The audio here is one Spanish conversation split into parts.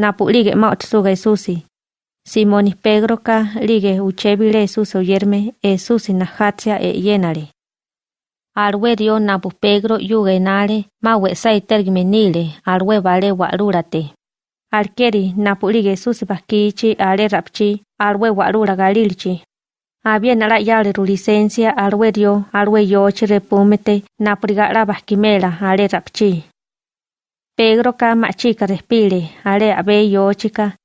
napu lige ma otsuga Jesusi. Simoni Pedro ka lige uchebile Jesús oyerme Jesusi na hatsia e yenale. Alwe dio napu Pedro yuge nale ma wesa itergime nile alwe vale walurate. Alkeri napu lige bakichi ale rapchi alwe walura galilchi. Había nala yale ru licencia alwe dio alwe yochi repumete napurigala baskimela ale rapchi. Pedro ka machika respire ale abe yochika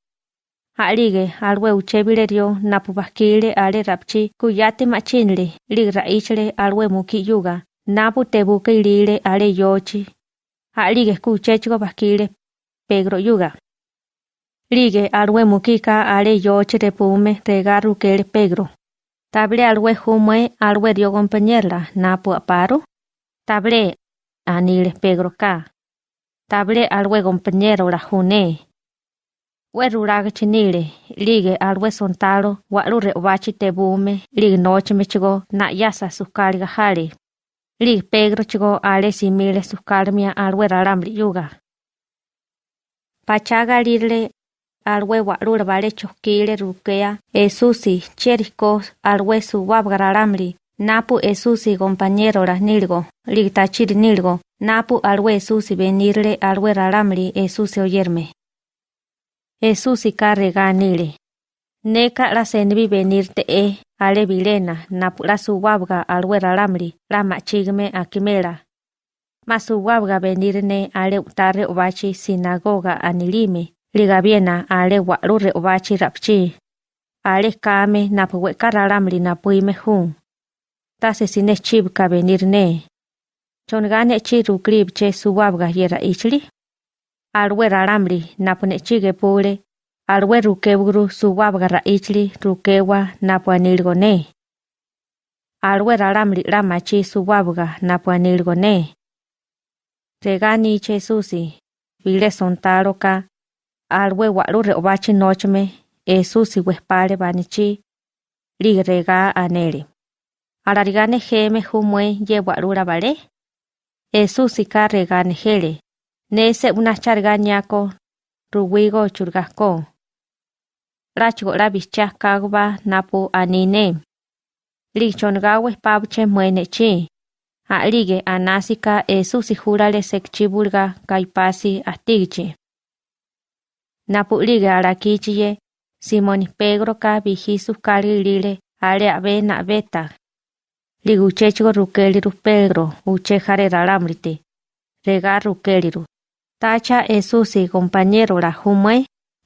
Alige alwe uchebile dio napu bakile ale rapchi kuyate machinle ligra ichle alwe muki yuga napu tebuke ilile ale yochi. Alige kuchechiko bakile Pedro yuga. Lige alwe mukika ale yochi repume regaru kele Pedro. Table alwe humwe alwe dio compañerla napu aparo. Table anile Pedro ka. Table alwe compañero la june. Weruraga chinile, lige alwe sontalo, walu reobachi tebume, lige noche mechigo na yasa suscarga jale. Lige Pedro chigo ale simile suscarmia alwe raramli yuga. Pachaga lile alwe walu vale chokile rukea, esusi cheriko alwe su wabgararamli, napu esusi compañero las nilgo, lige tachiri nilgo, napu alwe esusi venirle alwe raramli esusi oyerme. Jesús y carrega nile. Neka la senbi venir te e, ale vilena, napula su wabga alwe raramli, la machigme akimela. Ma su wabga venir ne ale utare obachi sinagoga anilime, liga viena ale walure obachi rapchi. Ale kame napuwe kararamli napuime hun. Tase sine chibka venir ne. Chongane chiru krib che su wabga yera ichli. alwe raramri napune chige pule, alwe rukeburu suwabga raichli rukewa napu anilgone. Alwe raramri ramachi suwabga napu anilgone. Regani che susi, vile sontaro ka, alwe walu reobachi nochme, e susi wespare banichi, lig rega anele. Alarigane jeme humwe ye walura vale, e susi ka regane hele. Nese una charga ñako ruwigo churgasco. Rachigo la bicha kagba napu anine. Lichongawe pabche muenechi. A lige anásika esusi jurale sekchibulga kaipasi astigichi. Napu lige arakichiye Simoni Pedro ka bijisu kali lile ale abe na beta. Liguchechigo rukeliru Pedro uche jare ralamriti. Rega rukeliru. Tacha esusi compañero la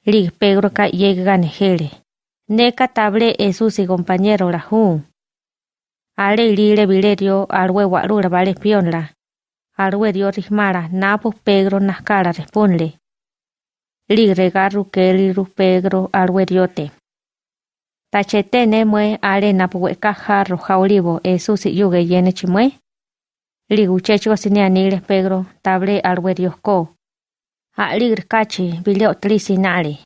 lig Pedro ka yega. Neka table esusi compañero la hum. Ale lile vilerio alwe walura vale pionla. Alwe dio rismara napu Pedro nascara responde. Lig regaru keliru Pedro alwe diote. Tachete nemwe ale napu weka jarro jaulivo esusi yuge yene chimwe. Liguchecho sineanile Pedro table alwe diosco. Aligr kachi bileo trisi nali.